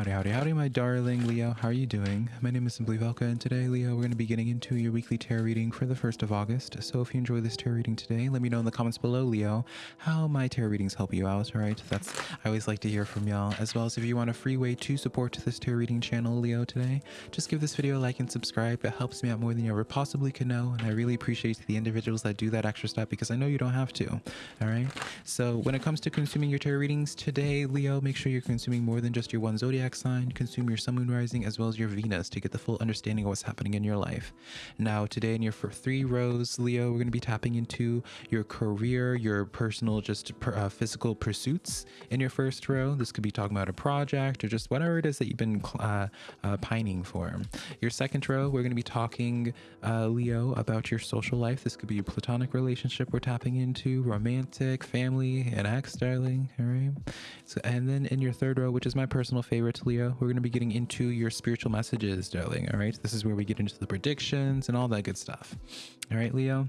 Howdy, howdy, howdy, my darling Leo. How are you doing? My name is Simply Velka, and today, Leo, we're going to be getting into your weekly tarot reading for the 1st of August. So if you enjoy this tarot reading today, let me know in the comments below, Leo, how my tarot readings help you out, all right? That's, I always like to hear from y'all, as well as if you want a free way to support this tarot reading channel, Leo, today, just give this video a like and subscribe. It helps me out more than you ever possibly could know, and I really appreciate the individuals that do that extra step because I know you don't have to, all right? So when it comes to consuming your tarot readings today, Leo, make sure you're consuming more than just your one zodiac zodiac sign, consume your sun, moon, rising, as well as your Venus to get the full understanding of what's happening in your life. Now, today in your for three rows, Leo, we're going to be tapping into your career, your personal, just uh, physical pursuits in your first row. This could be talking about a project or just whatever it is that you've been uh, uh, pining for. Your second row, we're going to be talking, uh, Leo, about your social life. This could be a platonic relationship we're tapping into, romantic, family, an ex, darling. All right. So, and then in your third row, which is my personal favorite Leo, we're going to be getting into your spiritual messages, darling. All right. This is where we get into the predictions and all that good stuff. All right, Leo.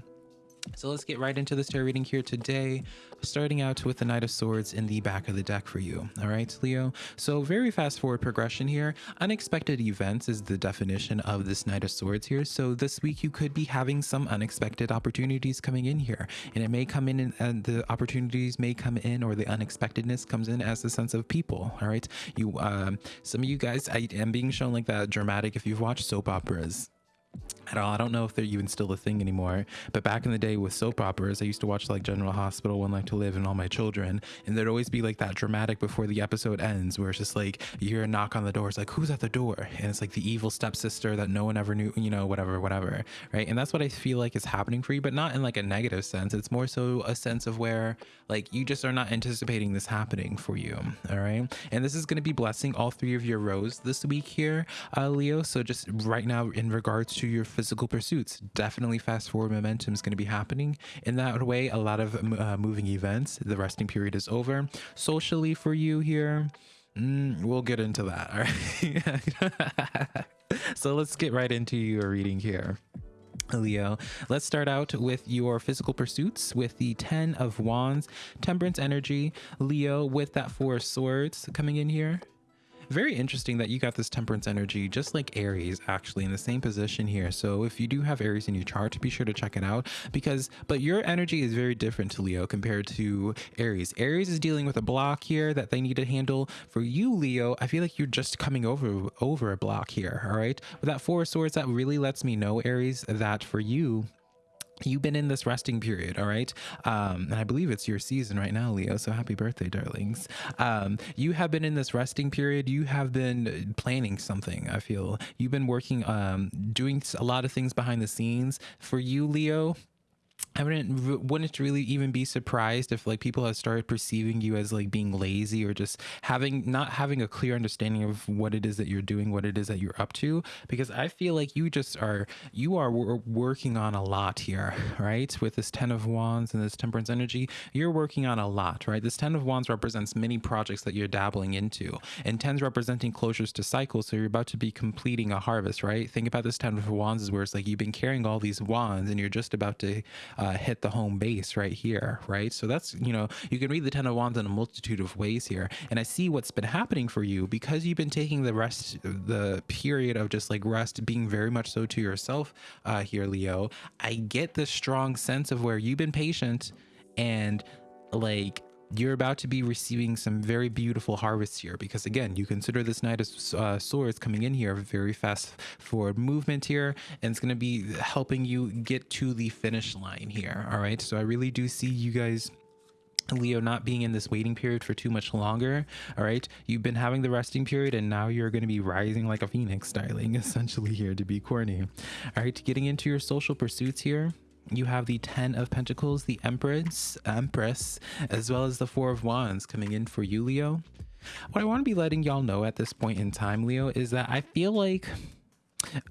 So let's get right into this tarot reading here today, starting out with the Knight of Swords in the back of the deck for you. All right, Leo. So very fast forward progression here. Unexpected events is the definition of this Knight of Swords here. So this week you could be having some unexpected opportunities coming in here, and it may come in and the opportunities may come in or the unexpectedness comes in as a sense of people. All right, you um, some of you guys, I am being shown like that dramatic if you've watched soap operas at all. I don't know if they're even still a thing anymore. But back in the day with soap operas, I used to watch like General Hospital, One Life to Live, and All My Children. And there'd always be like that dramatic before the episode ends, where it's just like you hear a knock on the door. It's like, who's at the door? And it's like the evil stepsister that no one ever knew, you know, whatever, whatever. Right. And that's what I feel like is happening for you, but not in like a negative sense. It's more so a sense of where like you just are not anticipating this happening for you. All right. And this is going to be blessing all three of your rows this week here, uh, Leo. So just right now, in regards to your physical pursuits. Definitely fast forward momentum is going to be happening. In that way, a lot of uh, moving events. The resting period is over. Socially for you here, mm, we'll get into that. All right. so let's get right into your reading here. Leo. Let's start out with your physical pursuits with the 10 of Wands, Temperance energy. Leo with that Four of Swords coming in here very interesting that you got this temperance energy just like aries actually in the same position here. So if you do have aries in your chart be sure to check it out because but your energy is very different to leo compared to aries. Aries is dealing with a block here that they need to handle. For you leo i feel like you're just coming over over a block here all right? With that four of swords that really lets me know aries that for you you've been in this resting period all right? Um and i believe it's your season right now leo so happy birthday darlings. Um you have been in this resting period. You have been planning something i feel. You've been working um doing a lot of things behind the scenes. For you leo I wouldn't wouldn't really even be surprised if like people have started perceiving you as like being lazy or just having not having a clear understanding of what it is that you're doing, what it is that you're up to. Because I feel like you just are you are working on a lot here, right? With this Ten of Wands and this Temperance energy, you're working on a lot, right? This Ten of Wands represents many projects that you're dabbling into, and tens representing closures to cycles. So you're about to be completing a harvest, right? Think about this Ten of Wands is where it's like you've been carrying all these wands and you're just about to hit the home base right here, right? So that's, you know, you can read the Ten of Wands in a multitude of ways here. And I see what's been happening for you because you've been taking the rest, the period of just like rest, being very much so to yourself uh, here, Leo. I get this strong sense of where you've been patient and like you're about to be receiving some very beautiful harvests here because again you consider this knight of uh, swords coming in here very fast forward movement here and it's going to be helping you get to the finish line here all right so i really do see you guys Leo not being in this waiting period for too much longer. All right. You've been having the resting period and now you're going to be rising like a phoenix styling essentially here to be corny. All right. Getting into your social pursuits here you have the Ten of Pentacles, the Empress, Empress, as well as the Four of Wands coming in for you, Leo. What I want to be letting y'all know at this point in time, Leo, is that I feel like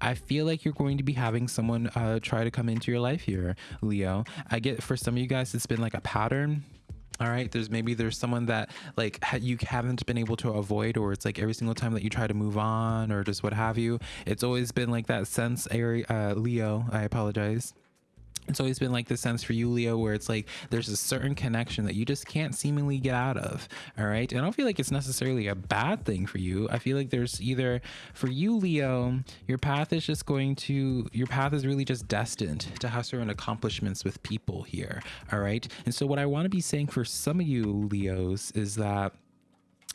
I feel like you're going to be having someone uh, try to come into your life here, Leo. I get for some of you guys, it's been like a pattern all right there's maybe there's someone that like you haven't been able to avoid or it's like every single time that you try to move on or just what have you it's always been like that sense area uh, leo i apologize it's always been like the sense for you leo where it's like there's a certain connection that you just can't seemingly get out of all right? And i don't feel like it's necessarily a bad thing for you. I feel like there's either for you leo your path is just going to your path is really just destined to have certain accomplishments with people here all right? And so what i want to be saying for some of you leos is that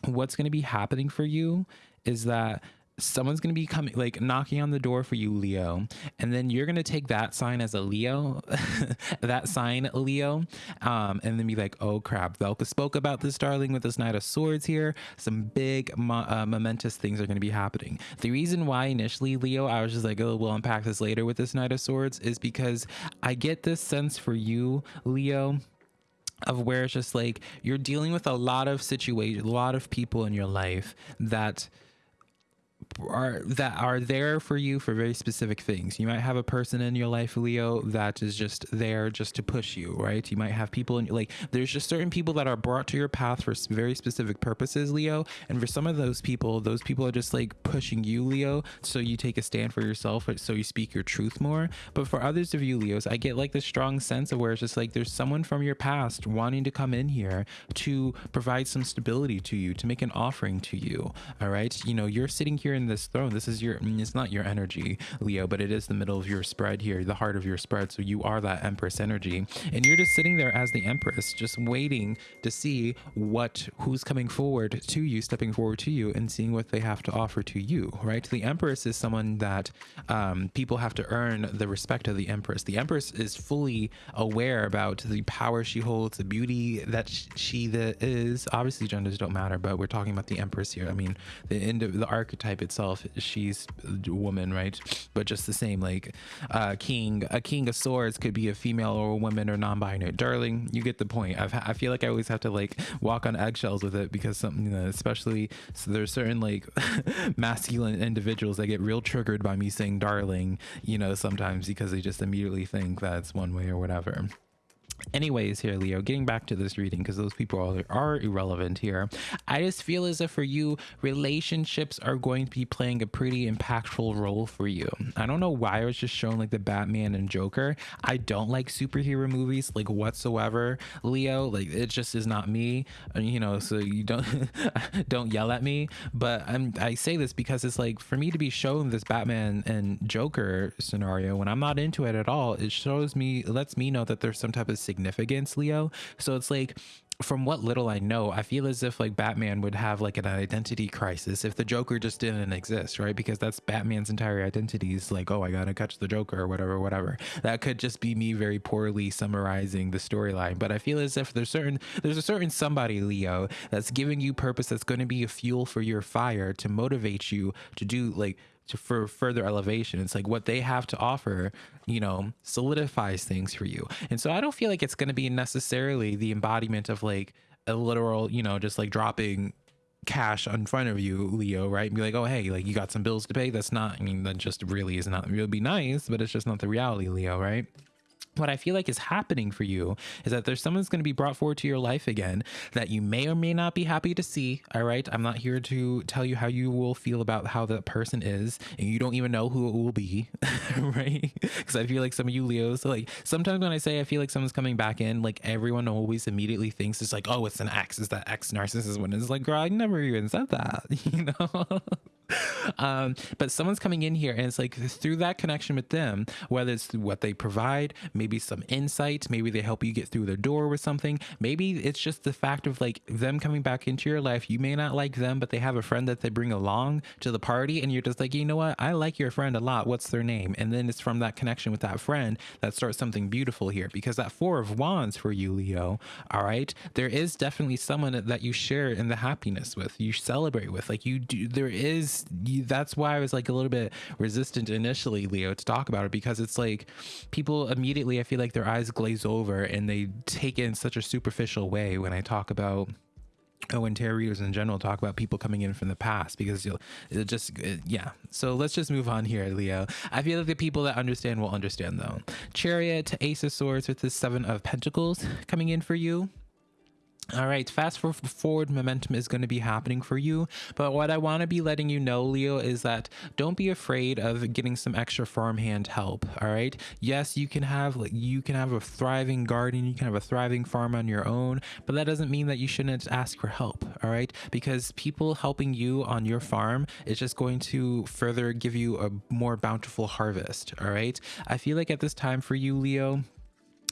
what's going to be happening for you is that someone's going to be coming like knocking on the door for you leo. And then you're going to take that sign as a leo that sign leo um, and then be like oh crap. Velka spoke about this darling with this knight of swords here. Some big mo- uh, momentous things are going to be happening. The reason why initially leo i was just like oh we'll unpack this later with this knight of swords is because i get this sense for you leo of where it's just like you're dealing with a lot of situations a lot of people in your life that are that are there for you for very specific things. You might have a person in your life, Leo, that is just there just to push you, right? You might have people in like there's just certain people that are brought to your path for very specific purposes, Leo. And for some of those people, those people are just like pushing you, Leo, so you take a stand for yourself, so you speak your truth more. But for others of you, Leos, I get like this strong sense of where it's just like there's someone from your past wanting to come in here to provide some stability to you, to make an offering to you. All right, you know, you're sitting here in this throne. This is your, it's not your energy, Leo, but it is the middle of your spread here, the heart of your spread. So you are that Empress energy. And you're just sitting there as the Empress, just waiting to see what, who's coming forward to you, stepping forward to you and seeing what they have to offer to you, right? The Empress is someone that um, people have to earn the respect of the Empress. The Empress is fully aware about the power she holds, the beauty that she is. Obviously, genders don't matter, but we're talking about the Empress here. I mean, the end of the archetype itself she's a woman right? But just the same like uh king a king of swords could be a female or a woman or non-binary. Darling you get the point. I've, i feel like i always have to like walk on eggshells with it because something you know, especially so there's certain like masculine individuals that get real triggered by me saying darling you know sometimes because they just immediately think that's one way or whatever anyways here leo getting back to this reading because those people are, are irrelevant here. I just feel as if for you relationships are going to be playing a pretty impactful role for you. I don't know why i was just showing like the batman and joker. I don't like superhero movies like whatsoever. Leo like it just is not me. Uh, you know so you don't don't yell at me. But i'm i say this because it's like for me to be shown this batman and joker scenario when i'm not into it at all it shows me lets me know that there's some type of significance, Leo. So it's like from what little I know, I feel as if like Batman would have like an identity crisis if the Joker just didn't exist, right? Because that's Batman's entire identity is like, oh, I gotta catch the Joker or whatever, whatever. That could just be me very poorly summarizing the storyline. But I feel as if there's certain there's a certain somebody, Leo, that's giving you purpose that's gonna be a fuel for your fire to motivate you to do like to for further elevation. It's like what they have to offer, you know, solidifies things for you. And so I don't feel like it's going to be necessarily the embodiment of like a literal, you know, just like dropping cash in front of you, Leo, right? And be like, oh, hey, like you got some bills to pay. That's not, I mean, that just really is not, it would be nice, but it's just not the reality, Leo, right? What I feel like is happening for you is that there's someone's going to be brought forward to your life again that you may or may not be happy to see. All right. I'm not here to tell you how you will feel about how that person is, and you don't even know who it will be. right. Because I feel like some of you Leos, like sometimes when I say I feel like someone's coming back in, like everyone always immediately thinks it's like, oh, it's an ex. Is that ex narcissist? When it's like, girl, I never even said that, you know? um, but someone's coming in here and it's like through that connection with them, whether it's what they provide, maybe some insight, maybe they help you get through the door with something. Maybe it's just the fact of like them coming back into your life. You may not like them, but they have a friend that they bring along to the party, and you're just like, you know what? I like your friend a lot. What's their name? And then it's from that connection with that friend that starts something beautiful here because that Four of Wands for you, Leo, all right, there is definitely someone that you share in the happiness with, you celebrate with. Like you do, there is that's why I was like a little bit resistant initially, Leo, to talk about it because it's like people immediately, I feel like their eyes glaze over and they take it in such a superficial way when I talk about oh and tarot readers in general talk about people coming in from the past because you'll it just it, yeah. So let's just move on here leo. I feel like the people that understand will understand though. Chariot ace of swords with the seven of pentacles coming in for you All right, fast forward momentum is going to be happening for you. But what I want to be letting you know, Leo, is that don't be afraid of getting some extra farmhand help. All right. Yes, you can have like you can have a thriving garden, you can have a thriving farm on your own, but that doesn't mean that you shouldn't ask for help. All right, because people helping you on your farm is just going to further give you a more bountiful harvest. All right. I feel like at this time for you, Leo,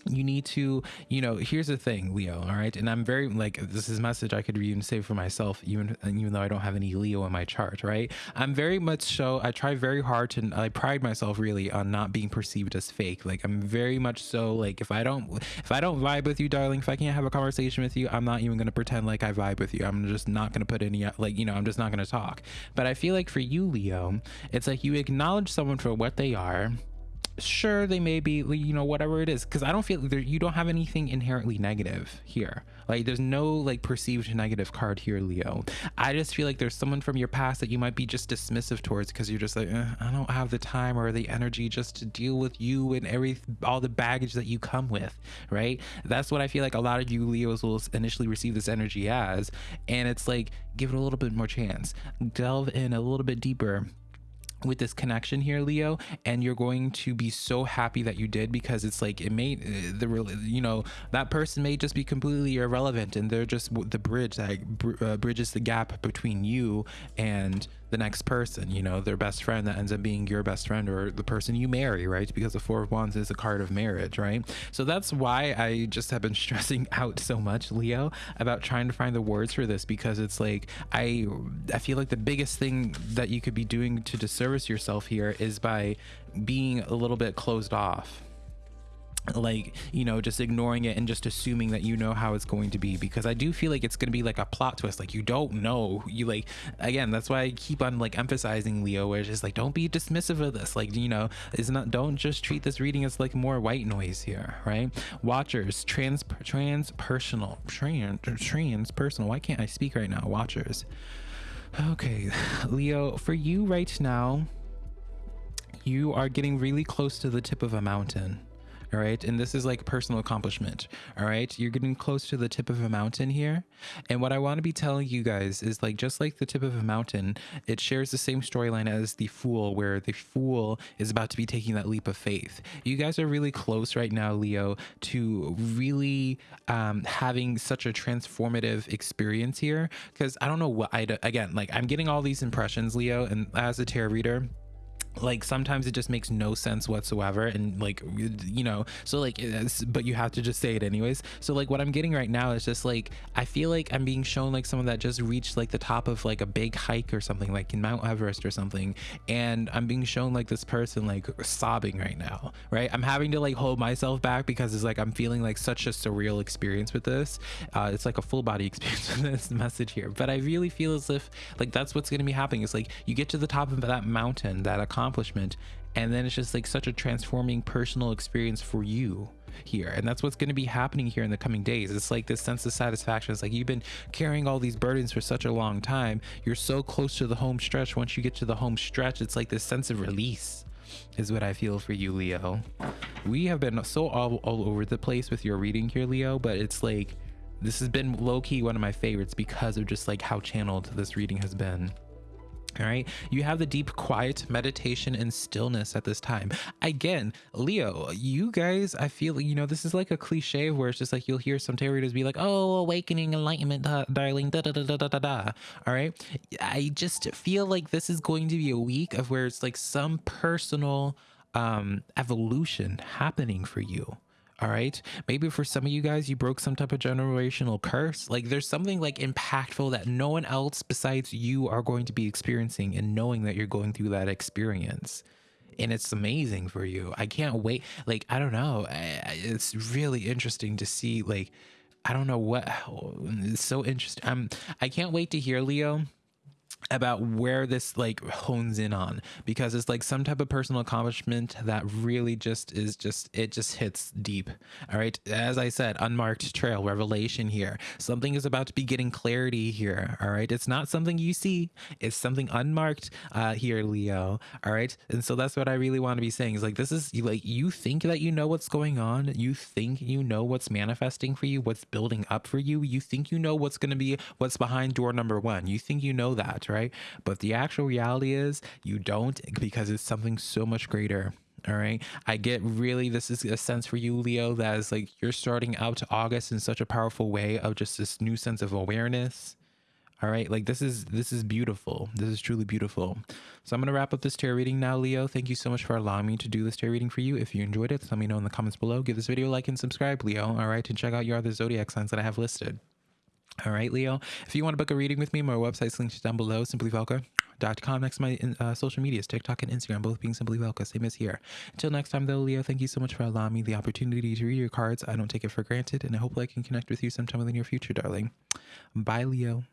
you need to you know here's the thing leo all right? And i'm very like this is a message i could even say for myself even even though i don't have any leo in my chart right? I'm very much so i try very hard to i pride myself really on not being perceived as fake. Like i'm very much so like if i don't if i don't vibe with you darling if i can't have a conversation with you i'm not even going to pretend like i vibe with you. I'm just not going to put any like you know i'm just not going to talk. But i feel like for you leo it's like you acknowledge someone for what they are sure they may be you know whatever it is because i don't feel you don't have anything inherently negative here. Like there's no like perceived negative card here leo. I just feel like there's someone from your past that you might be just dismissive towards because you're just like eh, i don't have the time or the energy just to deal with you and every all the baggage that you come with right? That's what i feel like a lot of you leos will initially receive this energy as and it's like give it a little bit more chance. Delve in a little bit deeper with this connection here leo and you're going to be so happy that you did because it's like it may uh, the you know that person may just be completely irrelevant and they're just the bridge that uh, bridges the gap between you and the next person, you know, their best friend that ends up being your best friend or the person you marry, right? Because the Four of Wands is a card of marriage, right? So that's why I just have been stressing out so much, Leo, about trying to find the words for this because it's like I I feel like the biggest thing that you could be doing to disservice yourself here is by being a little bit closed off like you know just ignoring it and just assuming that you know how it's going to be because i do feel like it's going to be like a plot twist like you don't know you like again that's why i keep on like emphasizing leo where it's just like don't be dismissive of this like you know it's not don't just treat this reading as like more white noise here right? Watchers trans trans personal trans trans personal why can't i speak right now? Watchers. Okay leo for you right now you are getting really close to the tip of a mountain all right? And this is like personal accomplishment all right? You're getting close to the tip of a mountain here. And what i want to be telling you guys is like just like the tip of a mountain it shares the same storyline as the fool where the fool is about to be taking that leap of faith. You guys are really close right now leo to really um, having such a transformative experience here. Because i don't know what i again like i'm getting all these impressions leo and as a tarot reader like sometimes it just makes no sense whatsoever and like you know so like but you have to just say it anyways. So like what i'm getting right now is just like i feel like i'm being shown like someone that just reached like the top of like a big hike or something like in mount everest or something and i'm being shown like this person like sobbing right now right? I'm having to like hold myself back because it's like i'm feeling like such a surreal experience with this. Uh it's like a full body experience with this message here but i really feel as if like that's what's going to be happening. It's like you get to the top of that mountain that accomplishment. And then it's just like such a transforming personal experience for you here. And that's what's going to be happening here in the coming days. It's like this sense of satisfaction. It's like you've been carrying all these burdens for such a long time. You're so close to the home stretch. Once you get to the home stretch it's like this sense of release is what i feel for you leo. We have been so all, all over the place with your reading here leo but it's like this has been low-key one of my favorites because of just like how channeled this reading has been all right. You have the deep quiet, meditation, and stillness at this time. Again, Leo, you guys, I feel, you know, this is like a cliche where it's just like you'll hear some tarot readers be like, oh, awakening, enlightenment, darling, da da da da da da da. All right. I just feel like this is going to be a week of where it's like some personal um, evolution happening for you all right. Maybe for some of you guys you broke some type of generational curse. Like there's something like impactful that no one else besides you are going to be experiencing and knowing that you're going through that experience. And it's amazing for you. I can't wait. Like i don't know. It's really interesting to see like i don't know what it's so interesting i'm i can't wait to hear leo about where this like hones in on because it's like some type of personal accomplishment that really just is just it just hits deep all right? As i said unmarked trail revelation here. Something is about to be getting clarity here all right? It's not something you see. It's something unmarked uh here leo all right? And so that's what i really want to be saying is like this is like you think that you know what's going on. You think you know what's manifesting for you what's building up for you. You think you know what's going to be what's behind door number one. You think you know that right right? But the actual reality is you don't because it's something so much greater. All right. I get really, this is a sense for you, Leo, that is like you're starting out to August in such a powerful way of just this new sense of awareness. All right. Like this is, this is beautiful. This is truly beautiful. So I'm to wrap up this tarot reading now, Leo. Thank you so much for allowing me to do this tarot reading for you. If you enjoyed it, let me know in the comments below. Give this video a like and subscribe, Leo. All right. And check out your other zodiac signs that I have listed. All right, Leo. If you want to book a reading with me, my website's linked down below, simplyvelka.com. Next to my uh, social medias, TikTok and Instagram, both being Simply Velka, same as here. Until next time, though, Leo, thank you so much for allowing me the opportunity to read your cards. I don't take it for granted, and I hope I can connect with you sometime in the near future, darling. Bye, Leo.